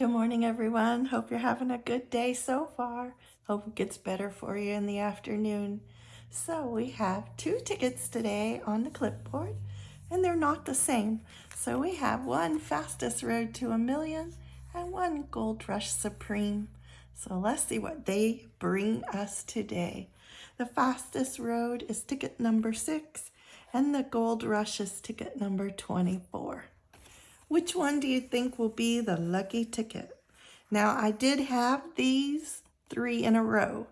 Good morning, everyone. Hope you're having a good day so far. Hope it gets better for you in the afternoon. So we have two tickets today on the clipboard, and they're not the same. So we have one Fastest Road to a Million and one Gold Rush Supreme. So let's see what they bring us today. The Fastest Road is ticket number six, and the Gold Rush is ticket number 24. Which one do you think will be the lucky ticket? Now, I did have these three in a row.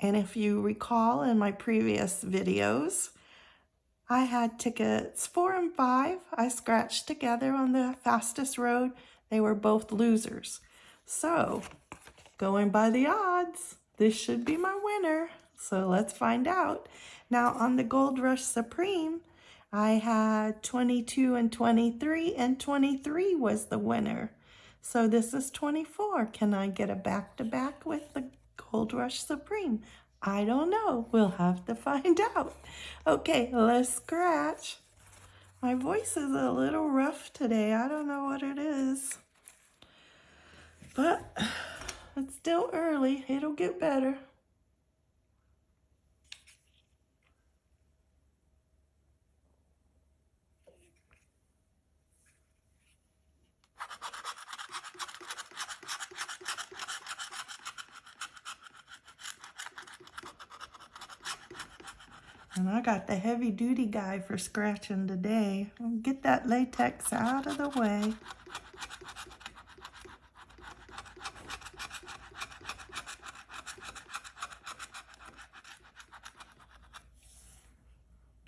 And if you recall in my previous videos, I had tickets four and five. I scratched together on the fastest road. They were both losers. So, going by the odds, this should be my winner. So let's find out. Now on the Gold Rush Supreme, I had 22 and 23, and 23 was the winner. So this is 24. Can I get a back-to-back -back with the Gold Rush Supreme? I don't know. We'll have to find out. Okay, let's scratch. My voice is a little rough today. I don't know what it is. But it's still early. It'll get better. And I got the heavy duty guy for scratching today. Get that latex out of the way.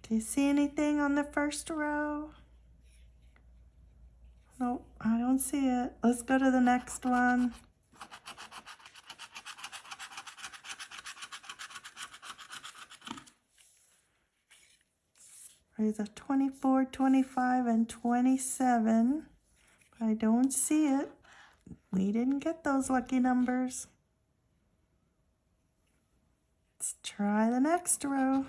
Do you see anything on the first row? Nope, I don't see it. Let's go to the next one. There's a 24, 25, and 27. I don't see it. We didn't get those lucky numbers. Let's try the next row.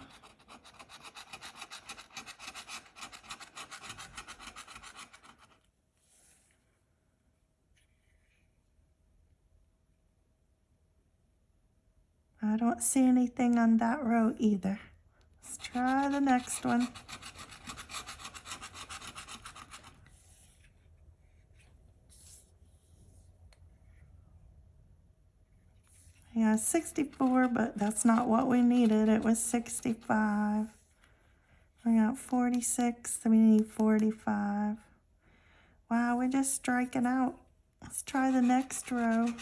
I don't see anything on that row either. Let's try the next one. Yeah, 64, but that's not what we needed. It was 65. We got 46, so we need 45. Wow, we're just striking out. Let's try the next row.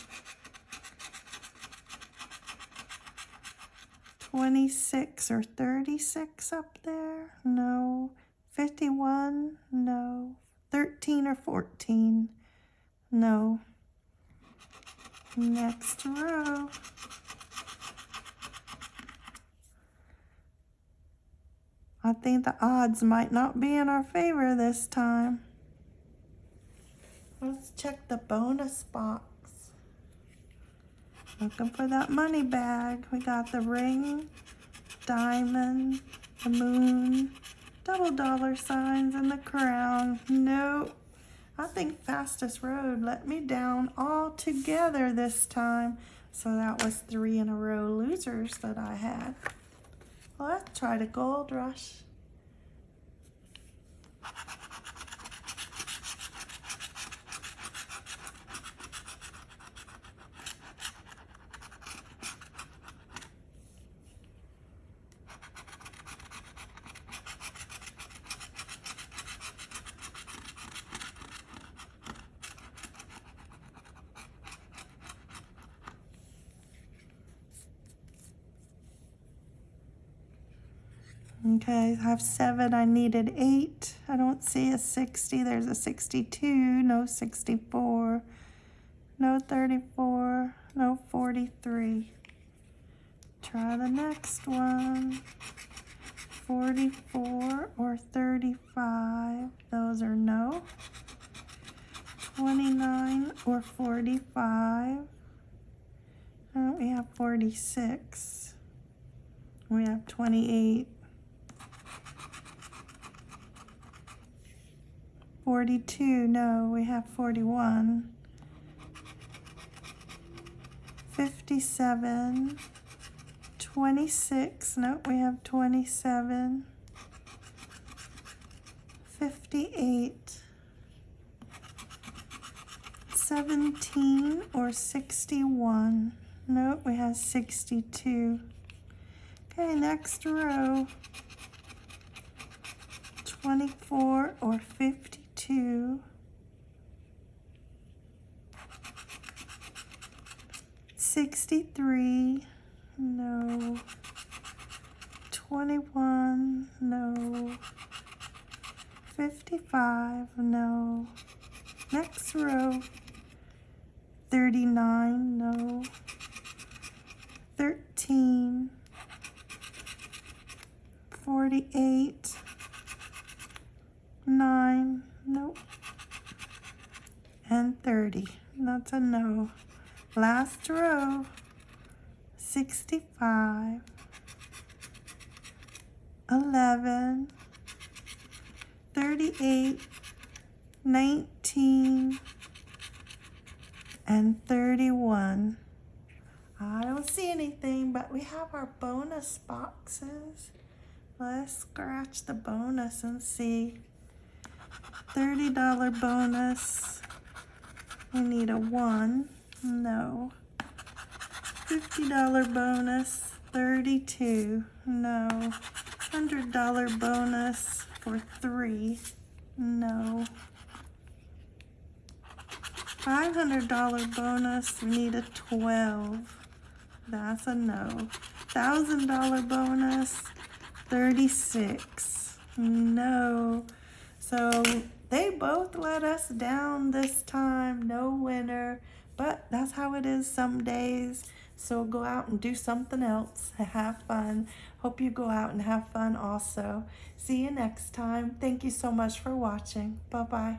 26 or 36 up there? No. 51? No. 13 or 14? No. Next row. I think the odds might not be in our favor this time. Let's check the bonus box. Looking for that money bag. We got the ring, diamond, the moon, double dollar signs, and the crown. Nope. I think Fastest Road let me down altogether this time. So that was three in a row losers that I had. let's try the Gold Rush. Okay, I have seven. I needed eight. I don't see a 60. There's a 62. No 64. No 34. No 43. Try the next one. 44 or 35. Those are no. 29 or 45. Oh, we have 46. We have 28. 42, no, we have 41. 57, 26, nope, we have 27, 58, 17 or 61, nope, we have 62. Okay, next row, 24 or 52, 63, no. 21, no. 55, no. Next row, 39, no. 13, 48, 9, nope. And 30, that's a no. Last row, 65, 11, 38, 19, and 31. I don't see anything, but we have our bonus boxes. Let's scratch the bonus and see. $30 bonus. We need a one. No. $50 bonus, 32. No. $100 bonus for three. No. $500 bonus, we need a 12. That's a no. $1,000 bonus, 36. No. So they both let us down this time. No winner. But that's how it is some days. So go out and do something else. Have fun. Hope you go out and have fun also. See you next time. Thank you so much for watching. Bye-bye.